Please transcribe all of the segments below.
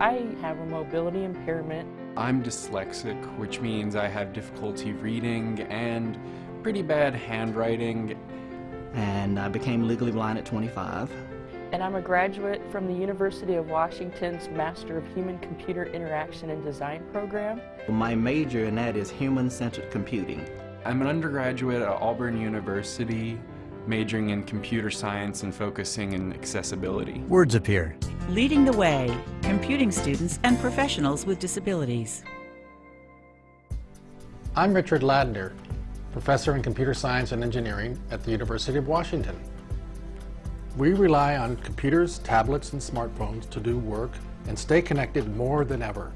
I have a mobility impairment. I'm dyslexic, which means I have difficulty reading and pretty bad handwriting. And I became legally blind at 25. And I'm a graduate from the University of Washington's Master of Human-Computer Interaction and Design program. My major in that is human-centered computing. I'm an undergraduate at Auburn University, majoring in computer science and focusing in accessibility. Words appear. Leading the way, computing students and professionals with disabilities. I'm Richard Ladner, professor in computer science and engineering at the University of Washington. We rely on computers, tablets, and smartphones to do work and stay connected more than ever.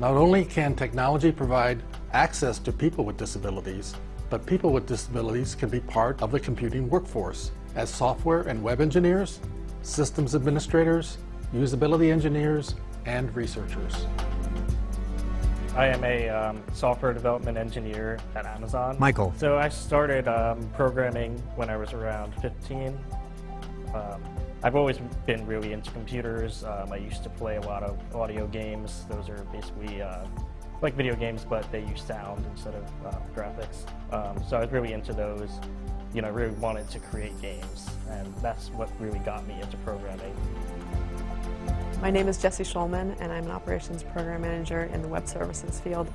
Not only can technology provide access to people with disabilities, but people with disabilities can be part of the computing workforce as software and web engineers, systems administrators, usability engineers, and researchers. I am a um, software development engineer at Amazon. Michael. So I started um, programming when I was around 15. Um, I've always been really into computers. Um, I used to play a lot of audio games. Those are basically uh, like video games, but they use sound instead of uh, graphics. Um, so I was really into those. You know, really wanted to create games, and that's what really got me into programming. My name is Jessie Schulman, and I'm an operations program manager in the web services field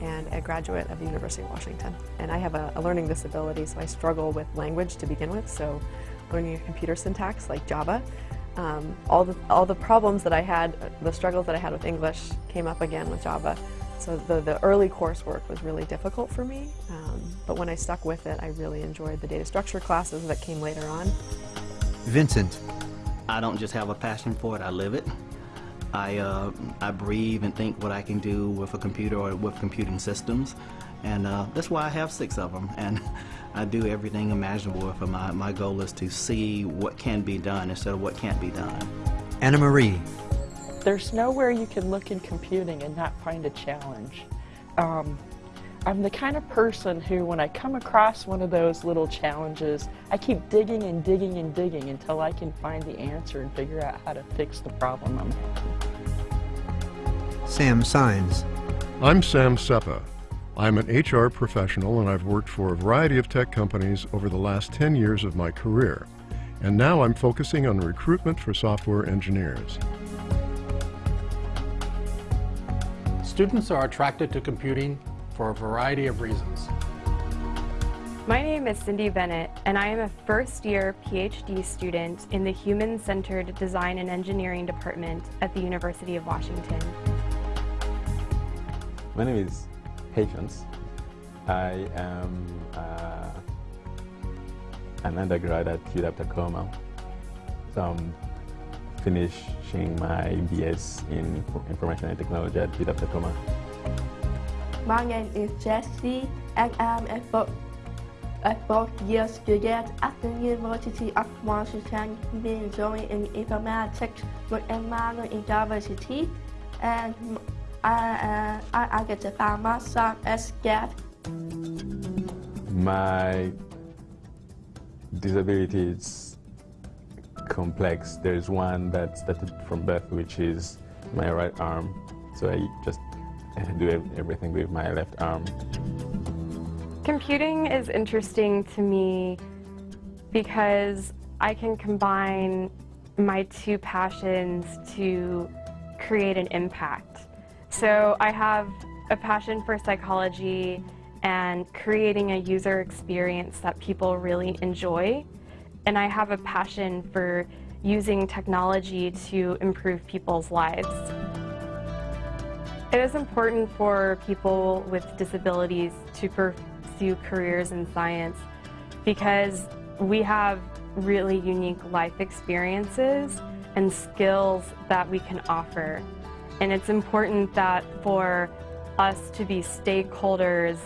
and a graduate of the University of Washington. And I have a, a learning disability, so I struggle with language to begin with, so learning a computer syntax like Java. Um, all, the, all the problems that I had, the struggles that I had with English came up again with Java. So the, the early coursework was really difficult for me, um, but when I stuck with it, I really enjoyed the data structure classes that came later on. Vincent. I don't just have a passion for it, I live it. I, uh, I breathe and think what I can do with a computer or with computing systems. And uh, that's why I have six of them. And I do everything imaginable with them. My, my goal is to see what can be done instead of what can't be done. Anna Marie. There's nowhere you can look in computing and not find a challenge. Um, I'm the kind of person who, when I come across one of those little challenges, I keep digging and digging and digging until I can find the answer and figure out how to fix the problem I'm having. Sam Signs. I'm Sam Seppa. I'm an HR professional and I've worked for a variety of tech companies over the last 10 years of my career. And now I'm focusing on recruitment for software engineers. Students are attracted to computing for a variety of reasons. My name is Cindy Bennett, and I am a first-year PhD student in the Human-Centered Design and Engineering Department at the University of Washington. My name is Patience. I am uh, an undergrad at UW Tacoma. So I'm finishing my BS in Information and Technology at UW Tacoma. My name is Jessie, and I'm a, fourth, a fourth-year student at the University of Washington, majoring in informatics with a minor in diversity, and I, uh, I, I get to find myself as scared. My disability is complex. There's one that started from birth, which is my right arm. So I just do everything with my left arm. Computing is interesting to me because I can combine my two passions to create an impact. So I have a passion for psychology and creating a user experience that people really enjoy. And I have a passion for using technology to improve people's lives. It is important for people with disabilities to pursue careers in science because we have really unique life experiences and skills that we can offer. And it's important that for us to be stakeholders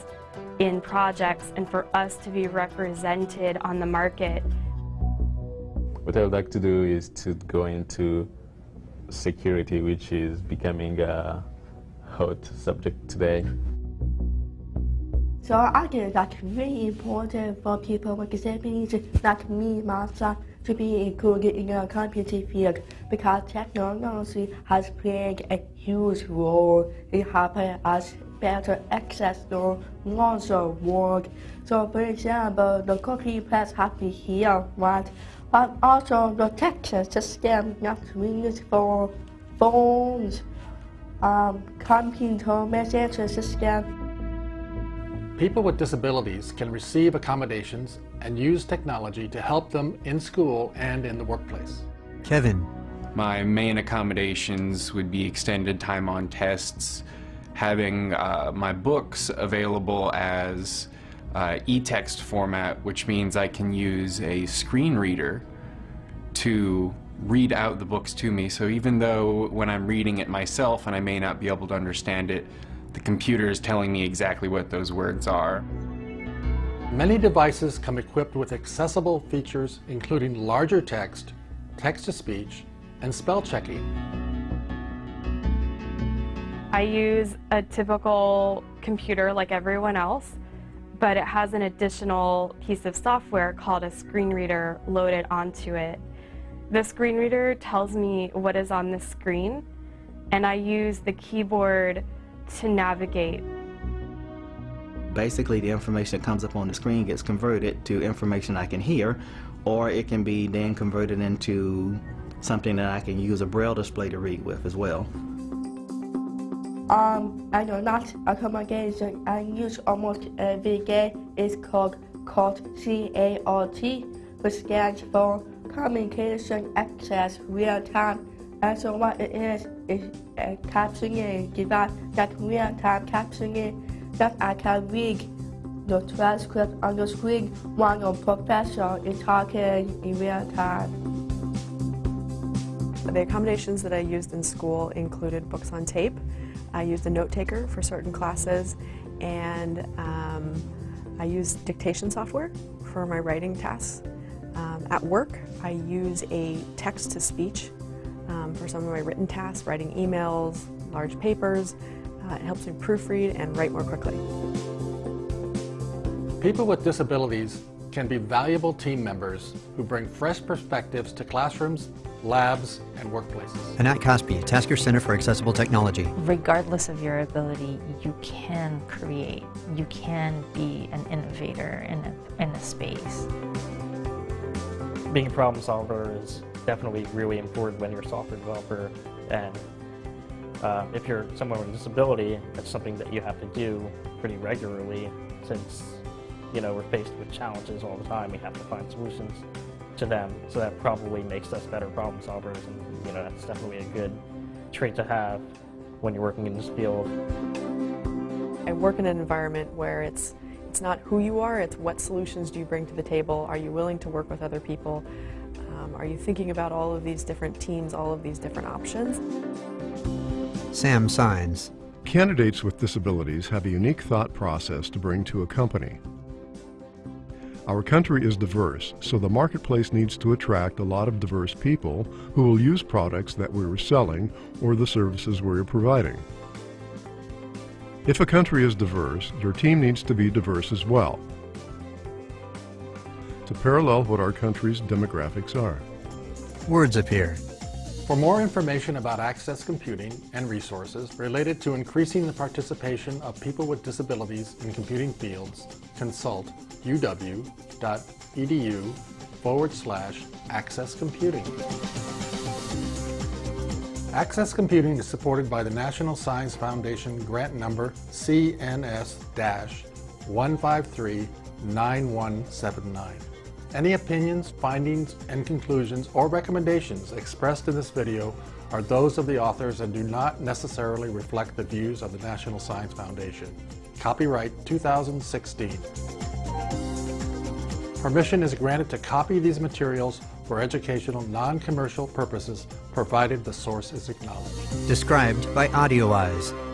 in projects and for us to be represented on the market. What I would like to do is to go into security, which is becoming a hot subject today. So I think that's really important for people with disabilities like me, myself, to be included in the computing field because technology has played a huge role in helping us better access the larger world. So for example, the cookie press have to here, right? But also the text system not used for phones, um, computer message system. People with disabilities can receive accommodations and use technology to help them in school and in the workplace. Kevin. My main accommodations would be extended time on tests, having uh, my books available as uh, e-text format, which means I can use a screen reader to read out the books to me. So even though when I'm reading it myself and I may not be able to understand it, the computer is telling me exactly what those words are. Many devices come equipped with accessible features including larger text, text-to-speech, and spell checking. I use a typical computer like everyone else, but it has an additional piece of software called a screen reader loaded onto it. The screen reader tells me what is on the screen, and I use the keyboard to navigate. Basically, the information that comes up on the screen gets converted to information I can hear, or it can be then converted into something that I can use a braille display to read with as well. Um, I know not accommodation I use almost every day is called called CART, which stands for Communication Access Real Time. And so what it is is a captioning device that real time captioning that I can read the transcript on the screen while the professor is talking in real time. The accommodations that I used in school included books on tape. I use a note taker for certain classes and um, I use dictation software for my writing tasks. Um, at work, I use a text-to-speech um, for some of my written tasks, writing emails, large papers. Uh, it helps me proofread and write more quickly. People with disabilities can be valuable team members who bring fresh perspectives to classrooms, labs, and workplaces. Anat Caspi, Taskar Center for Accessible Technology. Regardless of your ability, you can create. You can be an innovator in a, in a space. Being a problem solver is definitely really important when you're a software developer and uh, if you're someone with a disability, that's something that you have to do pretty regularly since you know we're faced with challenges all the time. We have to find solutions to them, so that probably makes us better problem solvers, and you know that's definitely a good trait to have when you're working in this field. I work in an environment where it's it's not who you are, it's what solutions do you bring to the table. Are you willing to work with other people? Um, are you thinking about all of these different teams, all of these different options? Sam Signs. Candidates with disabilities have a unique thought process to bring to a company. Our country is diverse, so the marketplace needs to attract a lot of diverse people who will use products that we're selling or the services we're providing. If a country is diverse, your team needs to be diverse as well to parallel what our country's demographics are. Words appear. For more information about Access Computing and resources related to increasing the participation of people with disabilities in computing fields, consult uw.edu forward slash access computing. Access Computing is supported by the National Science Foundation grant number CNS-1539179. Any opinions, findings, and conclusions or recommendations expressed in this video are those of the authors and do not necessarily reflect the views of the National Science Foundation. Copyright 2016. Permission is granted to copy these materials for educational non-commercial purposes provided the source is acknowledged. Described by AudioEyes.